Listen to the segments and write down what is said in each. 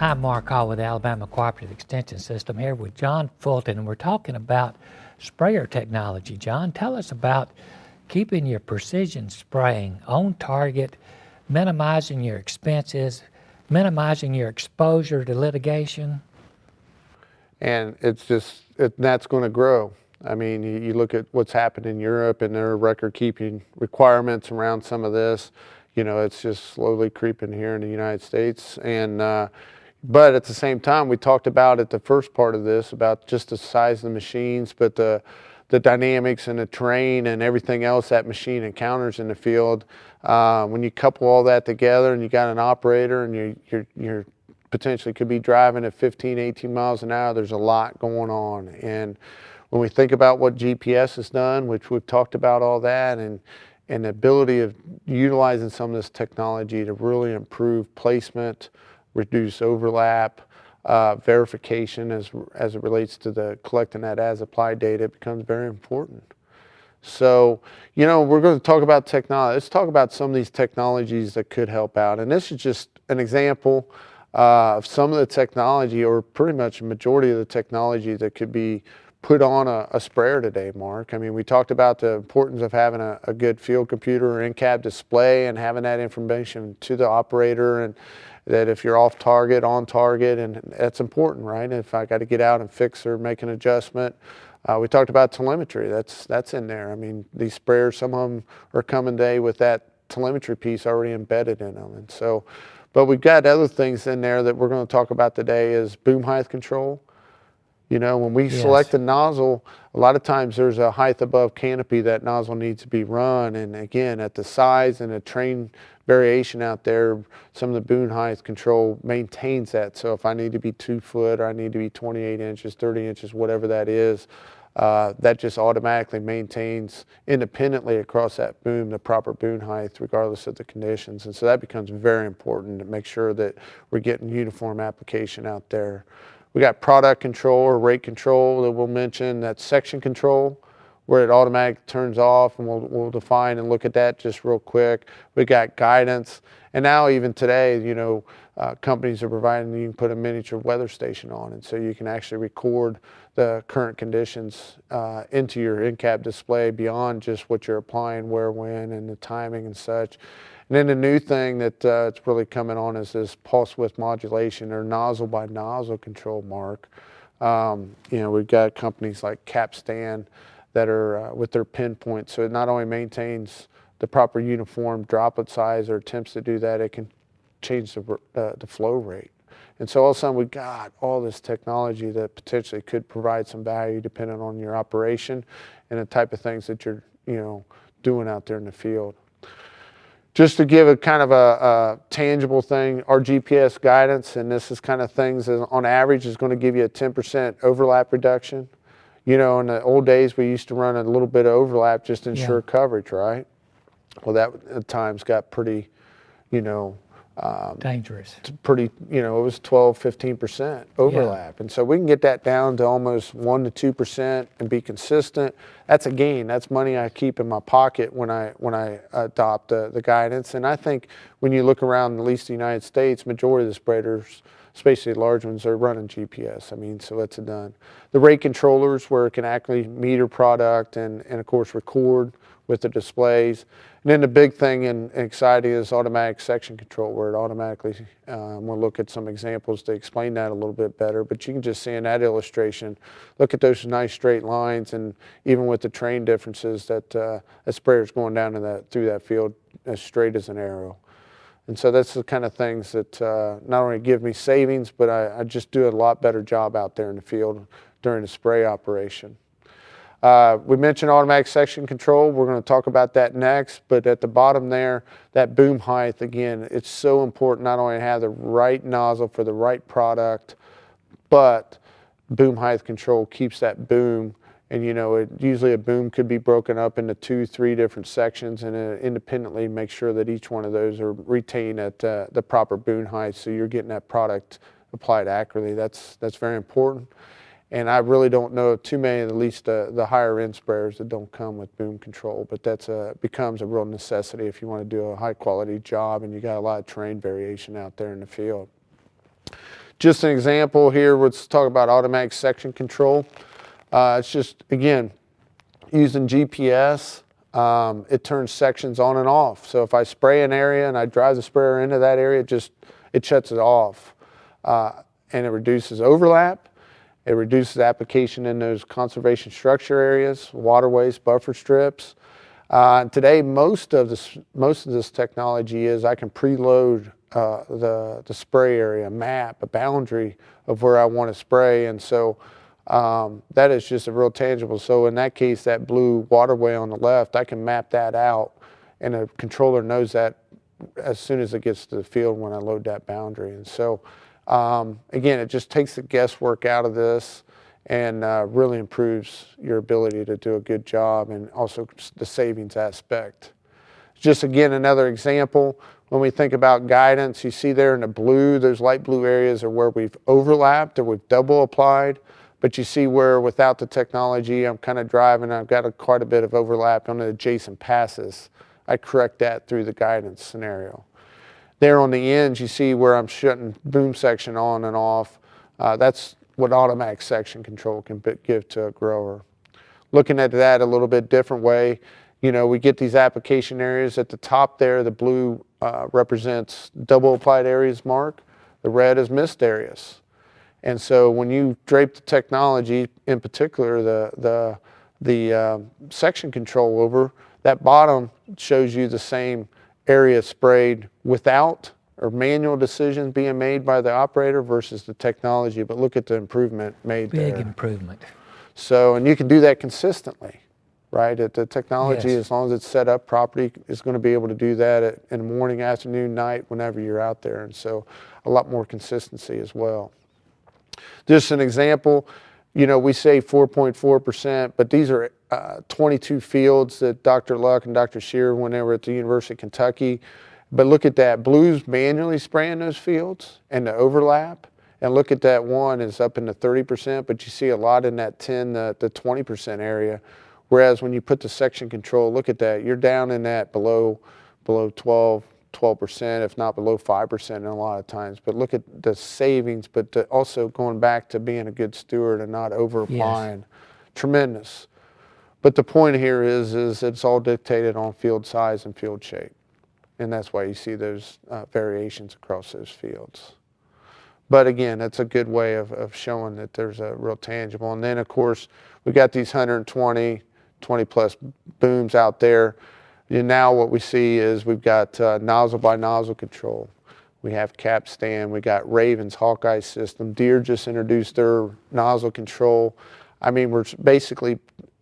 Hi, I'm Mark Hall with the Alabama Cooperative Extension System here with John Fulton, and we're talking about sprayer technology. John, tell us about keeping your precision spraying on target, minimizing your expenses, minimizing your exposure to litigation. And it's just, it, that's going to grow. I mean, you, you, look at what's happened in Europe and their record keeping requirements around some of this. You know, it's just slowly creeping here in the United States. And, uh, but at the same time, we talked about at the first part of this about just the size of the machines, but the, the dynamics and the terrain and everything else that machine encounters in the field. Uh, when you couple all that together and you got an operator and you, you're, you're potentially could be driving at 15, 18 miles an hour, there's a lot going on. And when we think about what GPS has done, which we've talked about all that, and, and the ability of utilizing some of this technology to really improve placement, reduce overlap, uh, verification as, as it relates to the collecting that as applied data becomes very important. So, you know, we're going to talk about technology. Let's talk about some of these technologies that could help out. And this is just an example uh, of some of the technology or pretty much a majority of the technology that could be put on a, a, sprayer today, Mark. I mean, we talked about the importance of having a, a good field computer or in-cab display and having that information to the operator and that if you're off target, on target, and that's important, right? If I got to get out and fix or make an adjustment. Uh, we talked about telemetry, that's, that's in there. I mean, these sprayers, some of them are coming today with that telemetry piece already embedded in them. And so, but we've got other things in there that we're going to talk about today is boom height control. You know, when we yes. select a nozzle, a lot of times there's a height above canopy that nozzle needs to be run. And again, at the size and the train variation out there, some of the boom height control maintains that. So if I need to be two foot or I need to be 28 inches, 30 inches, whatever that is, uh, that just automatically maintains independently across that boom the proper boom height regardless of the conditions. And so that becomes very important to make sure that we're getting uniform application out there. We got product control or rate control that we'll mention. That's section control where it automatically turns off and we'll, we'll define and look at that just real quick. We got guidance. And now even today, you know, uh, companies are providing you can put a miniature weather station on and so you can actually record the current conditions uh, into your in-cab display beyond just what you're applying, where, when, and the timing and such. And then the new thing that uh, it's really coming on is this pulse width modulation or nozzle by nozzle control mark. Um, you know, we've got companies like Capstan that are uh, with their pinpoint. So it not only maintains the proper uniform droplet size or attempts to do that, it can change the, uh, the flow rate. And so all of a sudden we got all this technology that potentially could provide some value depending on your operation and the type of things that you're, you know, doing out there in the field. Just to give a kind of a, a, tangible thing, our GPS guidance, and this is kind of things that on average is going to give you a 10% overlap reduction. You know, in the old days, we used to run a little bit of overlap just to ensure yeah. coverage, right? Well, that at times got pretty, you know, um, Dangerous. Pretty, you know, it was 12, 15% overlap. Yeah. And so we can get that down to almost 1% to 2% and be consistent. That's a gain. That's money I keep in my pocket when I when I adopt the, the guidance. And I think when you look around at least the United States, majority of the spreaders, especially large ones, are running GPS. I mean, so that's a done. The rate controllers where it can actually meter product and, and of course record with the displays. And then the big thing and exciting is automatic section control where it automatically, um, we'll look at some examples to explain that a little bit better, but you can just see in that illustration, look at those nice straight lines and even with the train differences that uh, a is going down in that, through that field as straight as an arrow. And so that's the kind of things that uh, not only give me savings, but I, I just do a lot better job out there in the field during the spray operation. Uh, we mentioned automatic section control. We're going to talk about that next, but at the bottom there, that boom height, again, it's so important not only to have the right nozzle for the right product, but boom height control keeps that boom and you know, it, usually a boom could be broken up into two, three different sections and uh, independently make sure that each one of those are retained at uh, the proper boom height so you're getting that product applied accurately. That's, that's very important. And I really don't know too many, at least uh, the higher end sprayers that don't come with boom control, but that's a, becomes a real necessity if you want to do a high quality job and you got a lot of terrain variation out there in the field. just an example here, let's talk about automatic section control. Uh, it's just, again, using GPS, um, it turns sections on and off. So if I spray an area and I drive the sprayer into that area, it just, it shuts it off. Uh, and it reduces overlap. It reduces application in those conservation structure areas, waterways, buffer strips. Uh, today, most of this most of this technology is I can preload uh, the the spray area map, a boundary of where I want to spray, and so um, that is just a real tangible. So in that case, that blue waterway on the left, I can map that out, and the controller knows that as soon as it gets to the field when I load that boundary. And so um, again, it just takes the guesswork out of this and uh, really improves your ability to do a good job and also the savings aspect. Just again, another example, when we think about guidance, you see there in the blue, those light blue areas are where we've overlapped or we've double applied, but you see where without the technology, I'm kind of driving, I've got a, quite a bit of overlap on the adjacent passes. I correct that through the guidance scenario. There on the ends, you see where I'm shutting boom section on and off. Uh, that's what automatic section control can give to a grower. Looking at that a little bit different way, you know, we get these application areas at the top there, the blue uh, represents double applied areas mark, the red is missed areas. And so when you drape the technology, in particular the, the, the uh, section control over, that bottom shows you the same area sprayed without or manual decisions being made by the operator versus the technology, but look at the improvement made Big there. improvement. So, and you can do that consistently, right? At the technology, Yes. as long as it's set up properly, is going to be able to do that at, in the morning, afternoon, night, whenever you're out there. And so a lot more consistency as well. Just an example, you know, we say 4.4%, but these are uh, 22 fields that Dr. Luck and Dr. Shearer, when they were at the University of Kentucky, but look at that, Blues manually spraying those fields and the overlap. And look at that one is up in the 30%, but you see a lot in that 10, the, the 20% area. Whereas when you put the section control, look at that, you're down in that below, below 12, 12%, if not below 5% in a lot of times. But look at the savings, but also going back to being a good steward and not over applying. Tremendous. But the point here is, is it's all dictated on field size and field shape. And that's why you see those uh, variations across those fields. But again, that's a good way of, of showing that there's a real tangible. And then of course, we got these 120, 20 plus booms out there. Now what we see is we've got uh, nozzle by nozzle control. We have Capstan, we got Ravens Hawkeye system. Deere just introduced their nozzle control. I mean, we're basically,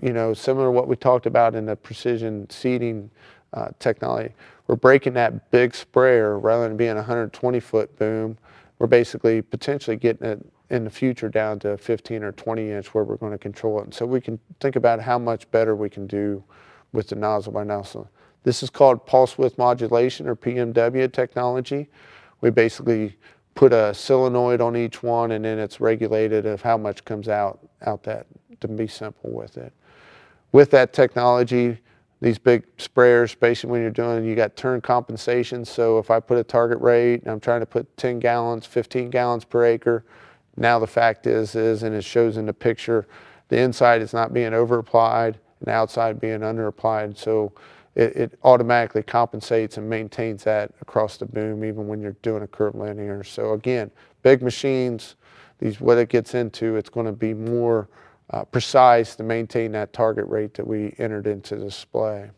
you know, similar to what we talked about in the precision seeding uh, technology. We're breaking that big sprayer rather than being a 120 foot boom. We're basically potentially getting it in the future down to 15 or 20 inch where we're going to control it. And so we can think about how much better we can do with the nozzle by nozzle. This is called pulse width modulation or PMW technology. We basically put a solenoid on each one and then it's regulated of how much comes out, out that to be simple with it. With that technology, these big sprayers, especially when you're doing, you got turn compensation. So if I put a target rate, and I'm trying to put 10 gallons, 15 gallons per acre. Now the fact is, is, and it shows in the picture, the inside is not being over applied and outside being under applied. So it, it, automatically compensates and maintains that across the boom, even when you're doing a curvilinear. So again, big machines, these what it gets into, it's going to be more uh, precise to maintain that target rate that we entered into display.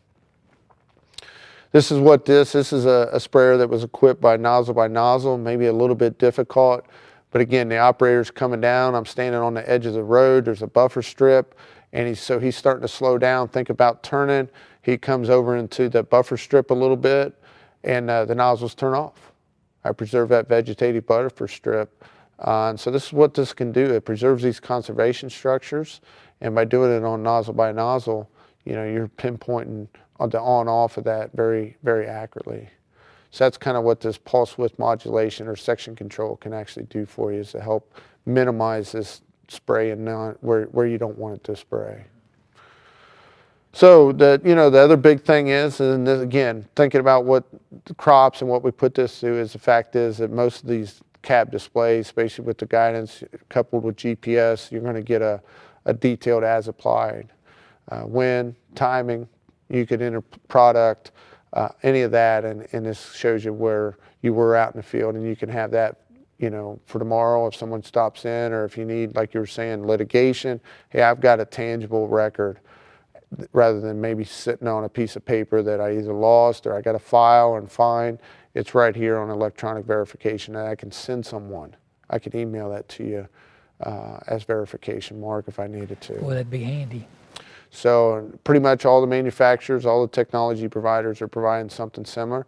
This is what this, this is a, a, sprayer that was equipped by nozzle by nozzle, maybe a little bit difficult, but again, the operator's coming down, I'm standing on the edge of the road, there's a buffer strip, and he's, so he's starting to slow down, think about turning, he comes over into the buffer strip a little bit, and uh, the nozzles turn off. I preserve that vegetative buffer strip uh, and so this is what this can do. It preserves these conservation structures. And by doing it on nozzle by nozzle, you know, you're pinpointing on the on off of that very, very accurately. So that's kind of what this pulse width modulation or section control can actually do for you is to help minimize this spray and not where, where you don't want it to spray. So the you know the other big thing is, and this, again, thinking about what the crops and what we put this to is the fact is that most of these cab displays, especially with the guidance coupled with GPS, you're going to get a, a detailed as applied. Uh, when, timing, you could enter product, uh, any of that, and, and this shows you where you were out in the field, and you can have that, you know, for tomorrow if someone stops in, or if you need, like you were saying, litigation. Hey, I've got a tangible record, rather than maybe sitting on a piece of paper that I either lost or I got a file and find. It's right here on electronic verification, and I can send someone. I can email that to you uh, as verification mark if I needed to. Boy, that'd be handy. So pretty much all the manufacturers, all the technology providers are providing something similar.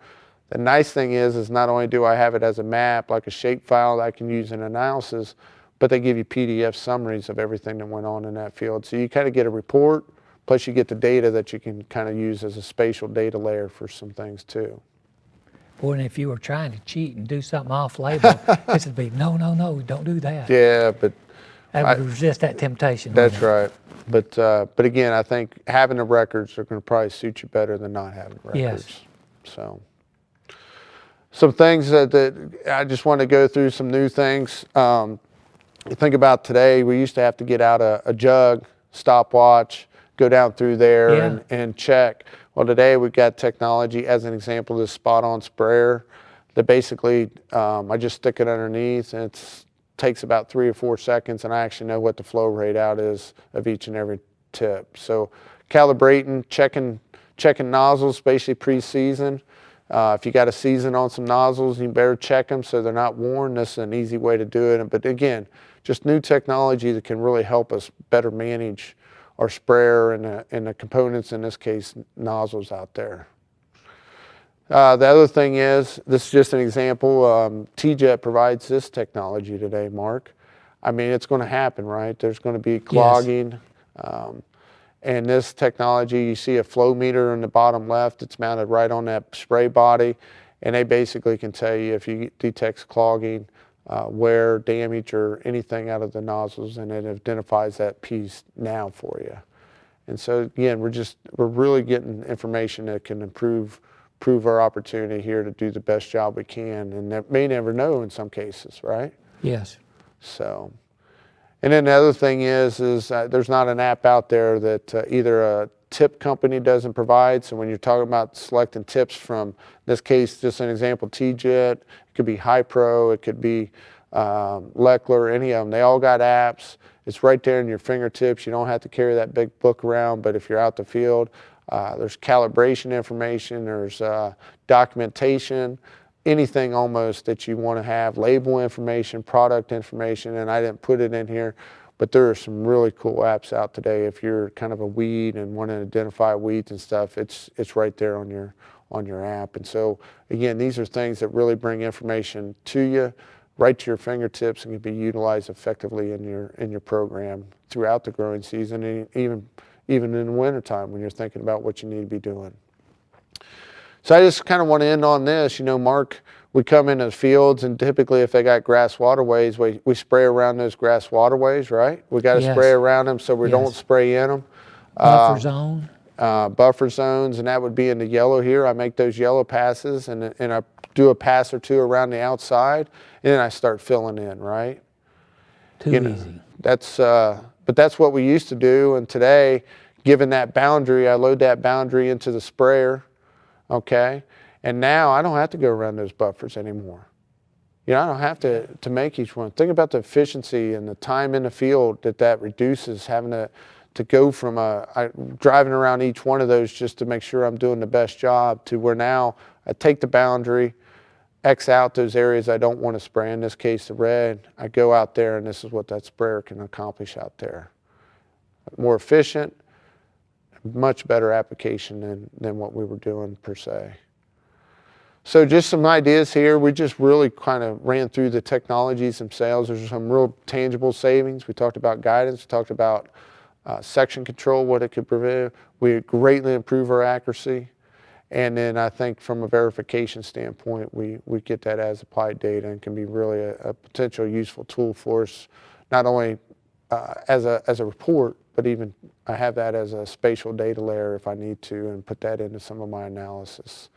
The nice thing is, is not only do I have it as a map, like a shapefile that I can use in analysis, but they give you PDF summaries of everything that went on in that field. So you kind of get a report, plus you get the data that you can kind of use as a spatial data layer for some things too. Boy, and if you were trying to cheat and do something off label, this would be no, no, no, don't do that. Yeah, but I I- would resist that temptation. that's right. But uh, but again, I think having the records are going to probably suit you better than not having records. Yes. So some things that, that I just want to go through some new things. Um, think about today, we used to have to get out a, a jug, stopwatch, go down through there Yeah. and, and check. Well, today we've got technology, as an example, this spot on sprayer that basically um, I just stick it underneath and it takes about three or four seconds and I actually know what the flow rate out is of each and every tip. So calibrating, checking, checking nozzles, basically pre-season. Uh, if you got a season on some nozzles, you better check them so they're not worn. This is an easy way to do it. But again, just new technology that can really help us better manage our sprayer and the, and the components, in this case, nozzles out there. Uh, the other thing is, this is just an example, um, TeeJet provides this technology today, Mark. I mean, it's going to happen, right? There's going to be clogging. Um, and this technology, you see a flow meter in the bottom left, it's mounted right on that spray body. And they basically can tell you if you detect clogging, uh, wear, damage, or anything out of the nozzles, and it identifies that piece now for you. And so again, we're just we're really getting information that can improve improve our opportunity here to do the best job we can, and that may never know in some cases, right? Yes. So, and then the other thing is, is uh, there's not an app out there that uh, either a tip company doesn't provide. So when you're talking about selecting tips from, this case, just an example, TeeJet, it could be Hypro, it could be um, Lechler, any of them. They all got apps. It's right there in your fingertips. You don't have to carry that big book around. But if you're out the field, uh, there's calibration information. There's uh, documentation anything almost that you want to have label information product information and i didn't put it in here but there are some really cool apps out today. If you're kind of a weed and want to identify weeds and stuff it's it's right there on your on your app. And so again these are things that really bring information to you right to your fingertips and can be utilized effectively in your in your program throughout the growing season and even even in the wintertime when you're thinking about what you need to be doing so I just kind of want to end on this. You know, Mark, we come into the fields, and typically, if they got grass waterways, we, we spray around those grass waterways, right? We got to Yes. spray around them so we don't spray in them. Buffer zone. Uh, buffer zones, and that would be in the yellow here. I make those yellow passes, and, and I do a pass or two around the outside, and then I start filling in, right? Too you know, easy. That's, uh, but that's what we used to do. And today, given that boundary, I load that boundary into the sprayer, okay? And now I don't have to go around those buffers anymore. You know, I don't have to, to make each one. Think about the efficiency and the time in the field that that reduces having to, to go from a, I, driving around each one of those just to make sure I'm doing the best job to where now I take the boundary, X out those areas I don't want to spray. In this case, the red, I go out there and this is what that sprayer can accomplish out there. More efficient, much better application than, than what we were doing per se. So just some ideas here. We just really kind of ran through the technologies themselves. There's some real tangible savings. We talked about guidance, we talked about uh, section control, what it could prevent. We greatly improve our accuracy. And then I think from a verification standpoint, we, we get that as applied data and can be really a, a potential useful tool for us, not only uh, as, a, as a report, but even I have that as a spatial data layer if I need to and put that into some of my analysis.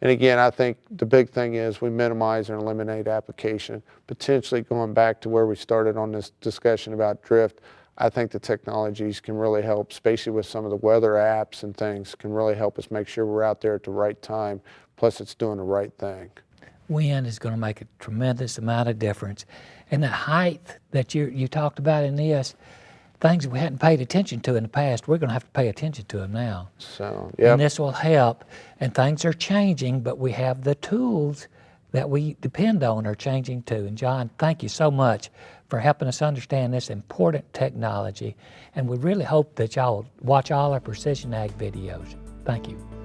And again, I think the big thing is we minimize and eliminate application. Potentially going back to where we started on this discussion about drift, I think the technologies can really help, especially with some of the weather apps and things, can really help us make sure we're out there at the right time. Plus, it's doing the right thing. Wind is going to make a tremendous amount of difference. And the height that you, you talked about in this, things we hadn't paid attention to in the past, we're going to have to pay attention to them now. So, yeah. And this will help. And things are changing, but we have the tools that we depend on are changing too. And John, thank you so much for helping us understand this important technology. And we really hope that y'all watch all our Precision Ag videos. Thank you.